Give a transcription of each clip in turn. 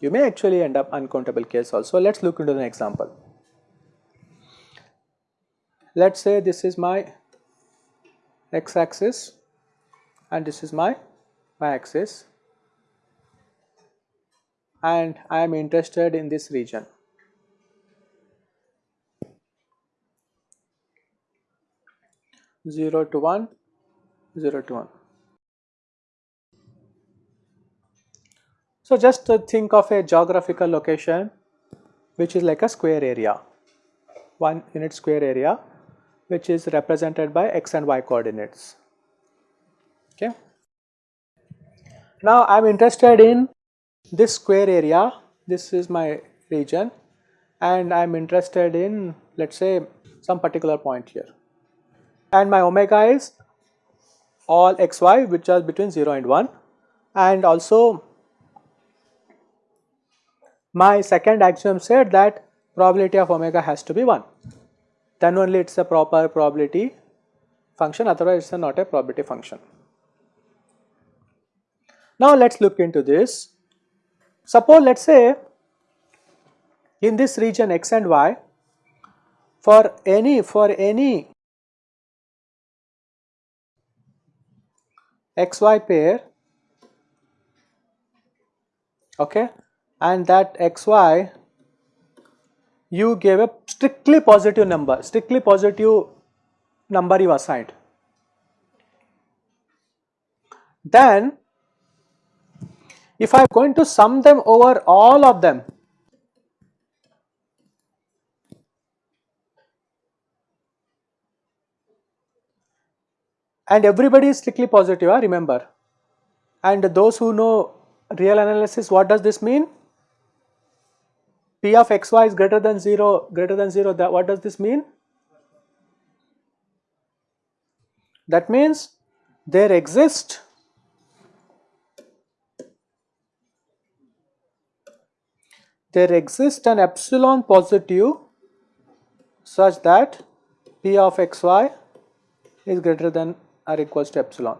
You may actually end up uncountable case also. Let us look into an example. Let us say this is my x axis and this is my y axis and I am interested in this region. Zero to one, zero to one. So just think of a geographical location which is like a square area, one unit square area which is represented by x and y coordinates. Okay. Now I am interested in this square area, this is my region and I am interested in let us say some particular point here and my omega is all xy which are between 0 and 1 and also my second axiom said that probability of omega has to be 1 then only it is a proper probability function otherwise it is not a probability function. Now let us look into this. Suppose let us say in this region x and y for any for any xy pair okay and that xy you gave a strictly positive number, strictly positive number you assigned. Then if I am going to sum them over all of them, and everybody is strictly positive, uh, remember. And those who know real analysis, what does this mean? P of xy is greater than 0, greater than 0, that what does this mean? That means there exist there exists an epsilon positive such that P of xy is greater than or equals to epsilon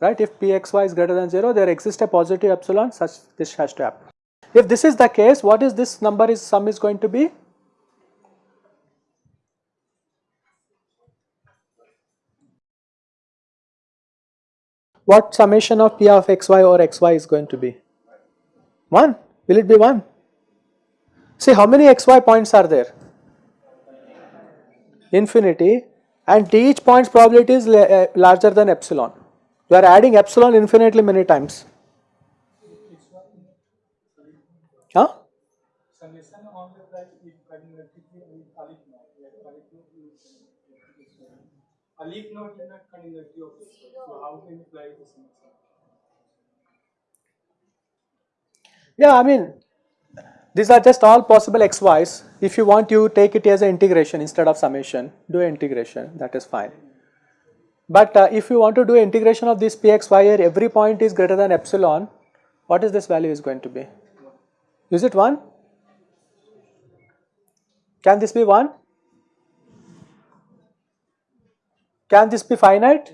right if pxy is greater than 0 there exists a positive epsilon such this has to happen. If this is the case, what is this number is sum is going to be? What summation of p of xy or xy is going to be? 1. Will it be 1? See how many xy points are there? Infinity and each point's probability is uh, larger than epsilon. You are adding epsilon infinitely many times. Huh? Yeah, I mean these are just all possible xy's. If you want you take it as an integration instead of summation, do integration that is fine. But uh, if you want to do integration of this pxy here every point is greater than epsilon, what is this value is going to be? Is it 1? Can this be 1? Can this be finite?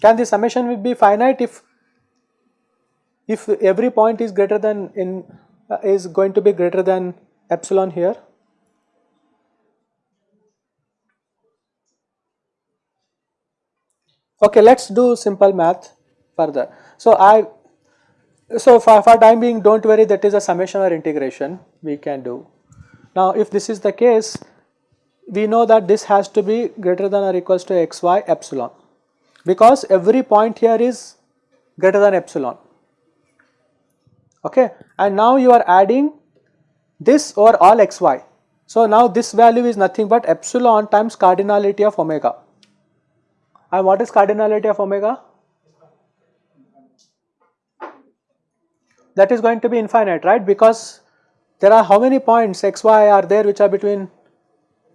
Can the summation be finite if if every point is greater than in uh, is going to be greater than epsilon here? Okay, let's do simple math further. So I so for, for time being don't worry that is a summation or integration we can do. Now if this is the case we know that this has to be greater than or equals to xy epsilon because every point here is greater than epsilon okay and now you are adding this over all xy. So now this value is nothing but epsilon times cardinality of omega and what is cardinality of omega? that is going to be infinite right because there are how many points xy are there which are between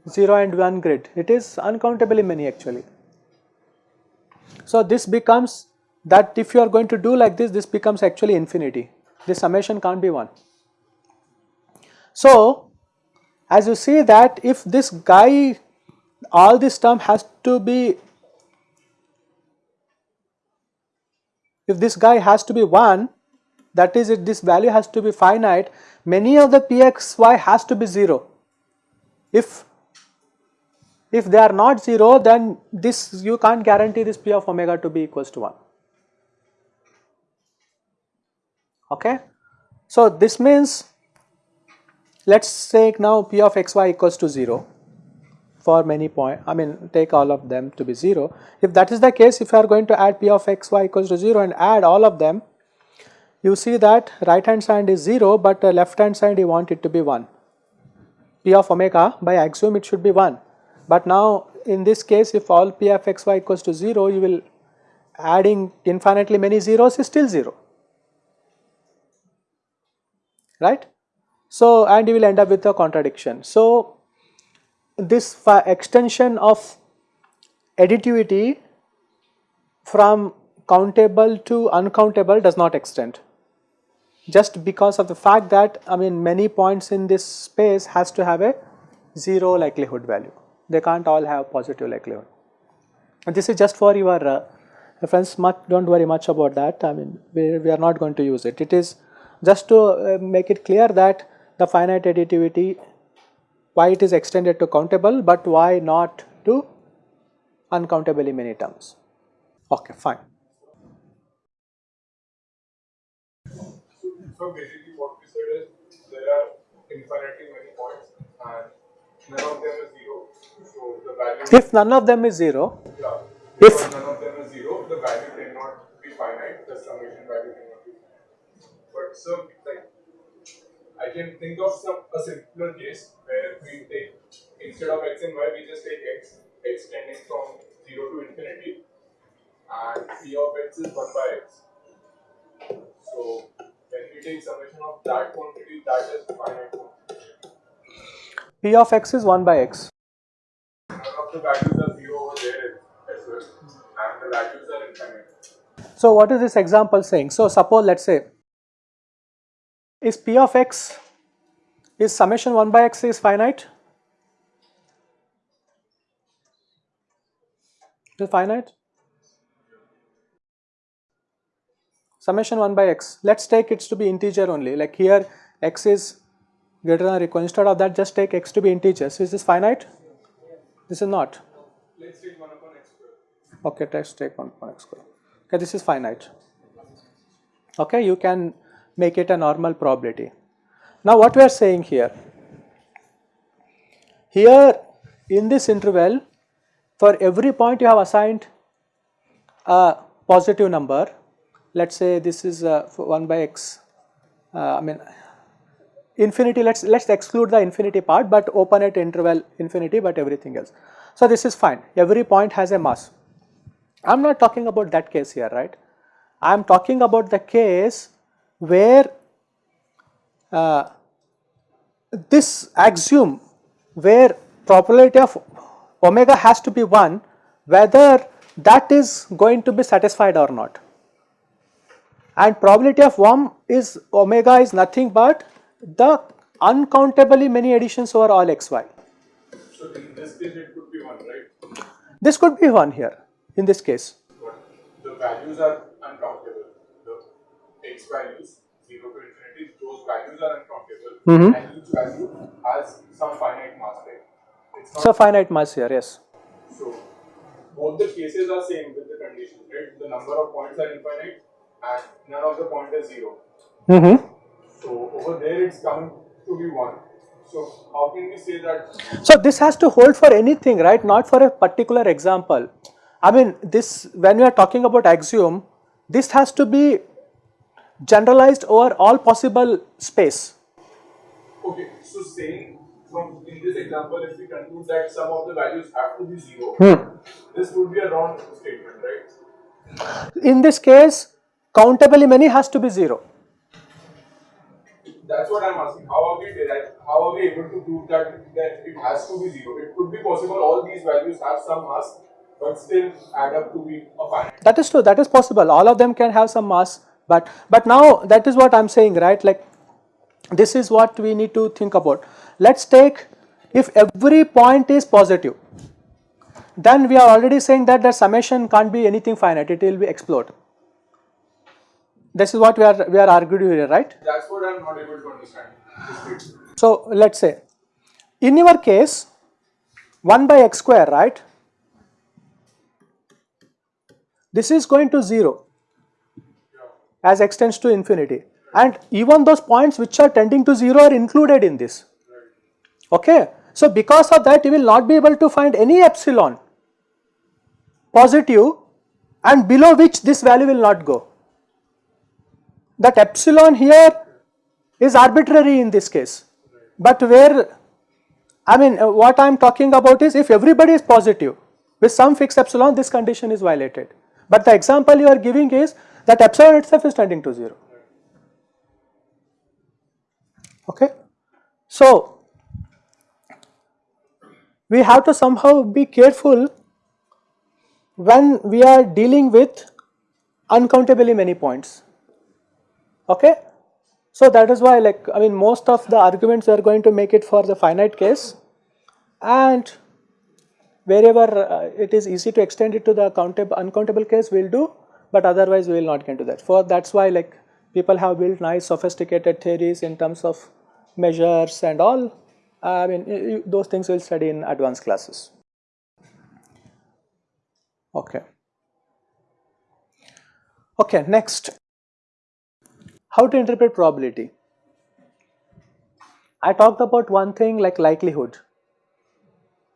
0 and 1 grid it is uncountably many actually. So this becomes that if you are going to do like this, this becomes actually infinity. This summation can't be 1. So, as you see that if this guy, all this term has to be, if this guy has to be 1, that is if this value has to be finite, many of the pxy has to be 0. If if they are not 0 then this you can't guarantee this p of omega to be equals to 1. Okay. So, this means let us take now p of xy equals to 0 for many point I mean take all of them to be 0. If that is the case if you are going to add p of xy equals to 0 and add all of them you see that right hand side is 0 but uh, left hand side you want it to be 1 p of omega by axiom it should be 1 but now in this case if all p of xy equals to 0 you will adding infinitely many zeros is still 0 right. So, and you will end up with a contradiction. So, this extension of additivity from countable to uncountable does not extend just because of the fact that I mean many points in this space has to have a 0 likelihood value. They can't all have positive likelihood. And this is just for your uh, reference, much, don't worry much about that, I mean we, we are not going to use it. It is just to uh, make it clear that the finite additivity, why it is extended to countable, but why not to uncountably many terms. Okay, fine. So basically what we said is there are infinitely many points and none of them is zero. So the value If none of them is zero, yeah, if none of them is zero, the value cannot be finite, the summation value cannot be finite. But so like I can think of some a simpler case where we take instead of x and y we just take x, x tending from zero to infinity and p of x is one by x. So when we take summation of that quantity, that is finite quantity. p of x is 1 by x. None of the values are zero over there as well, and the values are infinite. So, what is this example saying? So, suppose let us say is p of x is summation 1 by x is finite? Is finite? Summation 1 by x. Let us take it to be integer only. Like here, x is greater than or equal. Instead of that, just take x to be integer. So, is this finite? This is not. Let's take 1 upon x square. Okay, let's take 1 upon x square. Okay, this is finite. Okay, you can make it a normal probability. Now, what we are saying here, here in this interval, for every point you have assigned a positive number, let us say this is uh, 1 by x, uh, I mean infinity, let us let us exclude the infinity part, but open at interval infinity, but everything else. So, this is fine, every point has a mass. I am not talking about that case here, right. I am talking about the case where uh, this axiom where probability of omega has to be 1 whether that is going to be satisfied or not and probability of 1 is omega is nothing but the uncountably many additions over all xy. So in this case, it could be 1, right? This could be 1 here in this case. But the values are uncountable. X values, 0 to infinity, those values are uncountable. Mhm. And each value has some finite mass, right? It's not So finite mass here, yes. So both the cases are same with the condition, right? The number of points are infinite and none of the point is zero. Mm -hmm. So over there it's coming to be one. So how can we say that? So this has to hold for anything, right? Not for a particular example. I mean, this when we are talking about axiom, this has to be generalized over all possible space. Okay, so saying from in this example, if we conclude that some of the values have to be zero, Hmm. this would be a wrong statement, right? In this case, countably many has to be 0. That's what I'm asking. How are we derive, how are we able to prove that that it has to be zero? It could be possible all these values have some mass but still add up to be a finite. That is true. That is possible. All of them can have some mass, but but now that is what I'm saying, right? Like this is what we need to think about. Let's take if every point is positive, then we are already saying that the summation can't be anything finite. It will be explode. This is what we are we are arguing here, right? That's what I'm not able to understand. So let's say in your case 1 by x square right this is going to 0 as x tends to infinity. And even those points which are tending to 0 are included in this. Okay? So because of that you will not be able to find any epsilon positive and below which this value will not go. That epsilon here is arbitrary in this case. But where I mean what I am talking about is if everybody is positive with some fixed epsilon this condition is violated. But the example you are giving is that epsilon itself is tending to 0. Okay. So, we have to somehow be careful when we are dealing with uncountably many points. Okay. So that is why like I mean most of the arguments are going to make it for the finite case and wherever uh, it is easy to extend it to the countable uncountable case we will do but otherwise we will not get to that. For that is why like people have built nice sophisticated theories in terms of measures and all I mean those things we will study in advanced classes. Okay. Okay, next how to interpret probability? I talked about one thing like likelihood.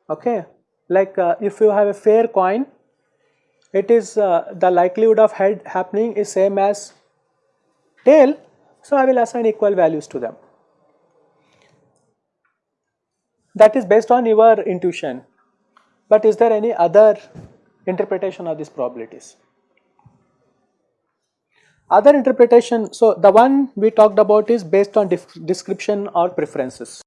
Okay, like uh, if you have a fair coin, it is uh, the likelihood of head happening is same as tail. So I will assign equal values to them. That is based on your intuition. But is there any other interpretation of these probabilities? Other interpretation, so the one we talked about is based on description or preferences.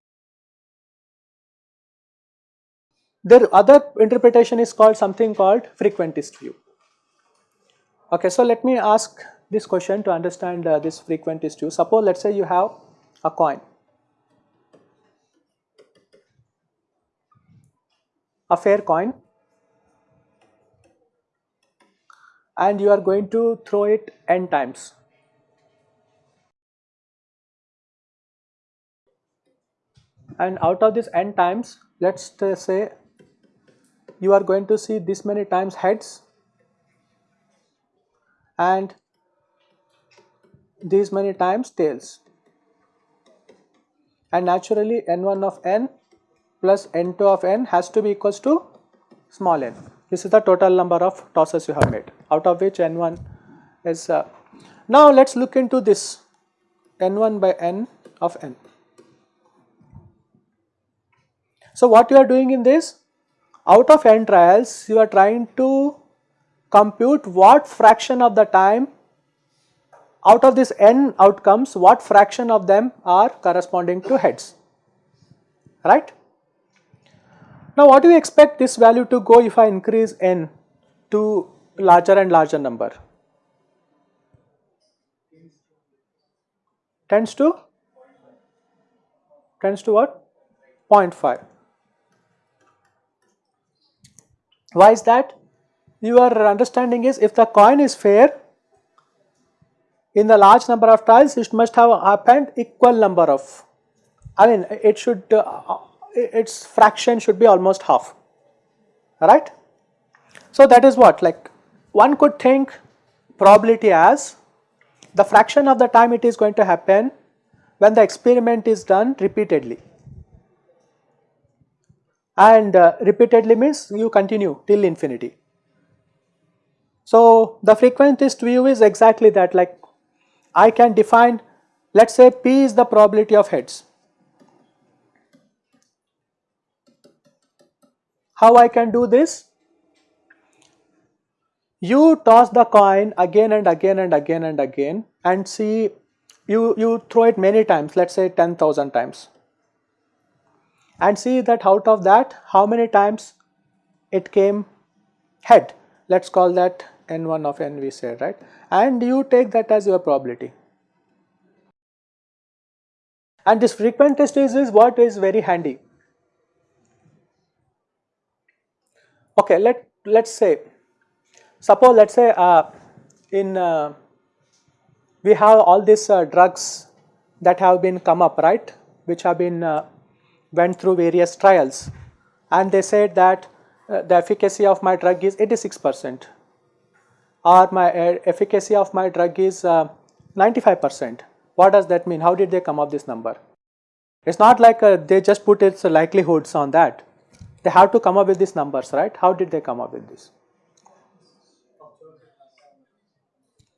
The other interpretation is called something called frequentist view. Okay, so let me ask this question to understand uh, this frequentist view. Suppose let us say you have a coin. A fair coin and you are going to throw it n times. And out of this n times, let us say you are going to see this many times heads and these many times tails. And naturally n1 of n plus n2 of n has to be equals to small n. This is the total number of tosses you have made out of which n1 is. Uh, now let us look into this n1 by n of n. So what you are doing in this out of n trials you are trying to compute what fraction of the time out of this n outcomes what fraction of them are corresponding to heads right. Now what do you expect this value to go if I increase n to larger and larger number? Tends to? Tends to what? 0.5. Why is that? Your understanding is if the coin is fair, in the large number of trials it must have happened equal number of, I mean it should uh, its fraction should be almost half, right. So that is what like one could think probability as the fraction of the time it is going to happen when the experiment is done repeatedly and uh, repeatedly means you continue till infinity. So the frequentist view is exactly that like I can define let us say P is the probability of heads How I can do this? You toss the coin again and again and again and again and see you, you throw it many times, let us say 10,000 times and see that out of that how many times it came head let us call that n1 of n we said right and you take that as your probability. And this frequentist is, is what is very handy. Okay, let let's say suppose let's say uh, in uh, we have all these uh, drugs that have been come up right which have been uh, went through various trials and they said that uh, the efficacy of my drug is 86 percent or my uh, efficacy of my drug is uh, 95 percent. What does that mean? How did they come up with this number? It's not like uh, they just put its likelihoods on that. They have to come up with these numbers, right? How did they come up with this?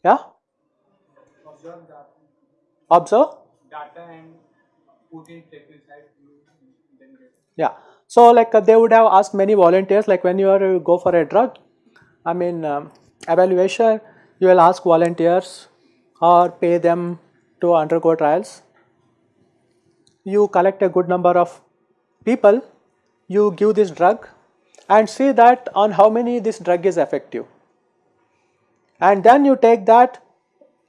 Yeah? observe data, Observe? data and put in table side view then get Yeah. So like uh, they would have asked many volunteers like when you are go for a drug, I mean um, evaluation, you will ask volunteers or pay them to undergo trials. You collect a good number of people, you give this drug and see that on how many this drug is effective. And then you take that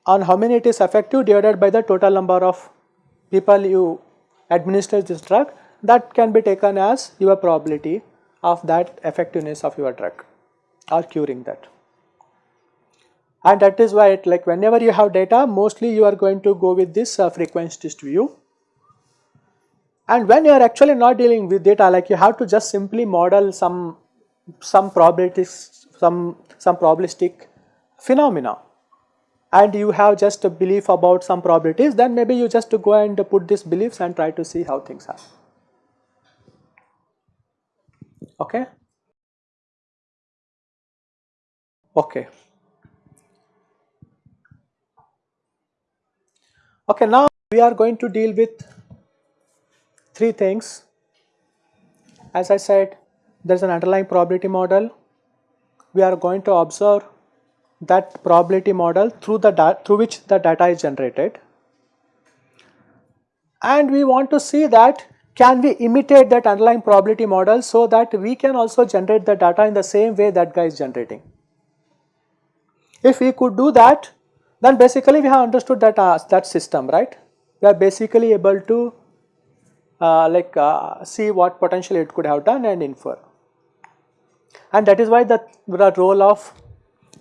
on how many it is effective divided by the total number of people you administer this drug that can be taken as your probability of that effectiveness of your drug or curing that. And that is why it like whenever you have data mostly you are going to go with this uh, frequentist view. And when you are actually not dealing with data like you have to just simply model some some probabilities some some probabilistic phenomena and you have just a belief about some probabilities then maybe you just go and put these beliefs and try to see how things are okay? Okay. Okay now we are going to deal with three things. As i said there is an underlying probability model. We are going to observe that probability model through the through which the data is generated. And we want to see that can we imitate that underlying probability model so that we can also generate the data in the same way that guy is generating. If we could do that then basically we have understood that uh, that system right? We are basically able to uh, like uh, see what potentially it could have done and infer. And that is why the, the role of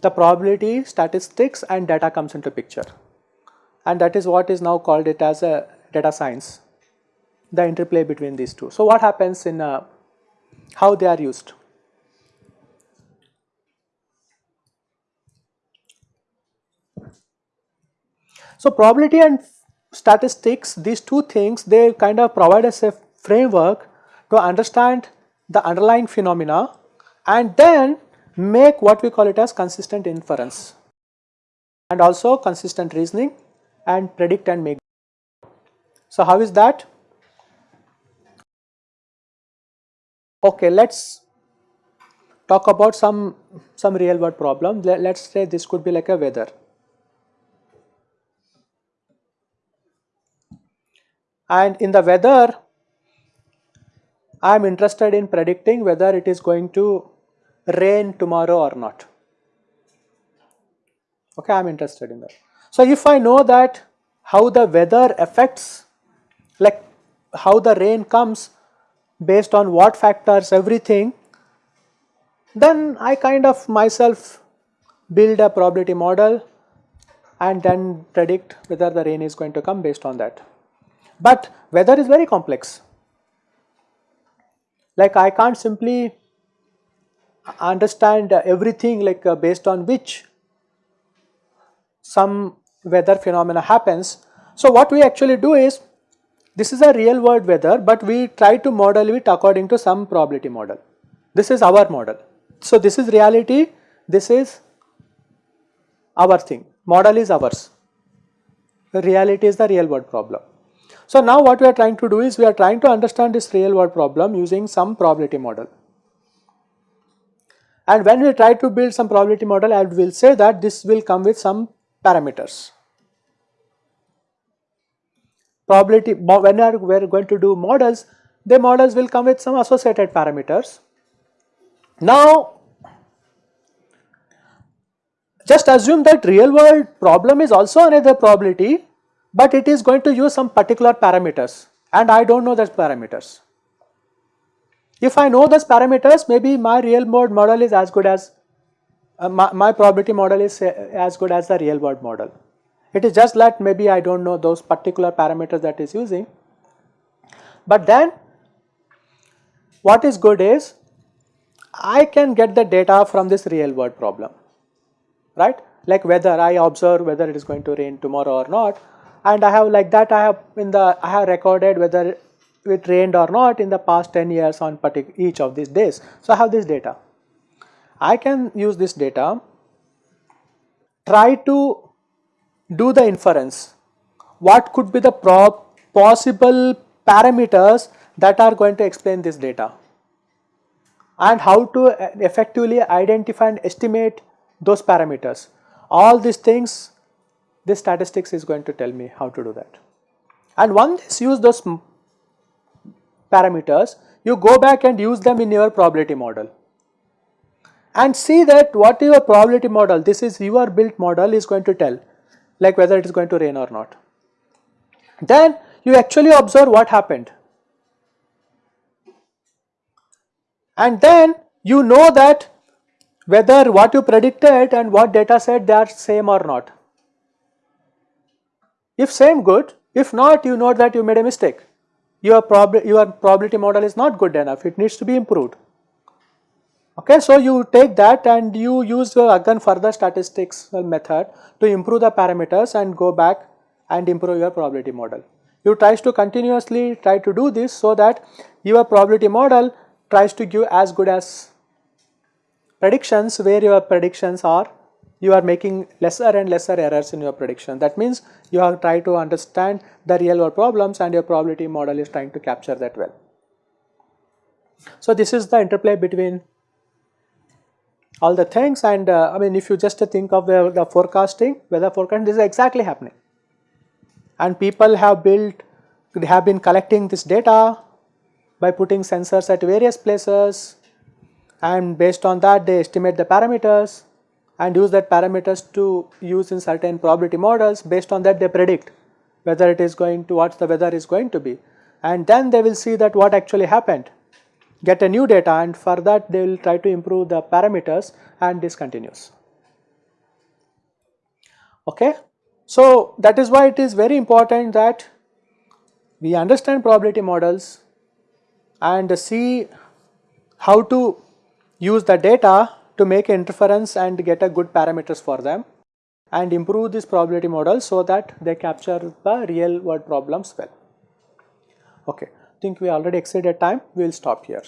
the probability statistics and data comes into picture. And that is what is now called it as a data science the interplay between these two so what happens in uh, how they are used so probability and statistics these two things they kind of provide us a framework to understand the underlying phenomena and then make what we call it as consistent inference and also consistent reasoning and predict and make. So, how is that? Okay, let us talk about some, some real world problem. Let us say this could be like a weather. And in the weather, I am interested in predicting whether it is going to rain tomorrow or not. Okay, I am interested in that. So, if I know that how the weather affects like how the rain comes based on what factors everything then I kind of myself build a probability model and then predict whether the rain is going to come based on that. But weather is very complex like I can't simply understand everything like uh, based on which some weather phenomena happens. So, what we actually do is this is a real world weather, but we try to model it according to some probability model. This is our model. So, this is reality, this is our thing, model is ours, reality is the real world problem. So, now what we are trying to do is we are trying to understand this real world problem using some probability model. And when we try to build some probability model, I will say that this will come with some parameters. Probability, when we are going to do models, the models will come with some associated parameters. Now, just assume that real world problem is also another probability, but it is going to use some particular parameters and I do not know those parameters. If I know those parameters, maybe my real world model is as good as, uh, my, my probability model is uh, as good as the real world model. It is just that maybe I do not know those particular parameters that is using. But then what is good is I can get the data from this real world problem, right? Like whether I observe whether it is going to rain tomorrow or not and I have like that I have in the I have recorded whether it rained or not in the past 10 years on each of these days. So I have this data. I can use this data, try to do the inference. What could be the possible parameters that are going to explain this data? and how to uh, effectively identify and estimate those parameters. All these things, this statistics is going to tell me how to do that. And once use those parameters, you go back and use them in your probability model. And see that what your probability model, this is your built model is going to tell, like whether it is going to rain or not. Then you actually observe what happened. and then you know that whether what you predicted and what data set they are same or not. If same good, if not you know that you made a mistake. Your, prob your probability model is not good enough, it needs to be improved. Okay, so you take that and you use your again further statistics uh, method to improve the parameters and go back and improve your probability model. You tries to continuously try to do this so that your probability model tries to give as good as predictions where your predictions are you are making lesser and lesser errors in your prediction. That means you have tried to understand the real world problems and your probability model is trying to capture that well. So this is the interplay between all the things and uh, I mean if you just think of the, the forecasting, weather forecasting this is exactly happening. And people have built, they have been collecting this data by putting sensors at various places. And based on that they estimate the parameters and use that parameters to use in certain probability models. Based on that they predict whether it is going to what the weather is going to be. And then they will see that what actually happened get a new data and for that they will try to improve the parameters and this continues okay? So that is why it is very important that we understand probability models and see how to use the data to make inference and get a good parameters for them and improve this probability model so that they capture the real world problems well. Okay, think we already exceeded time, we will stop here.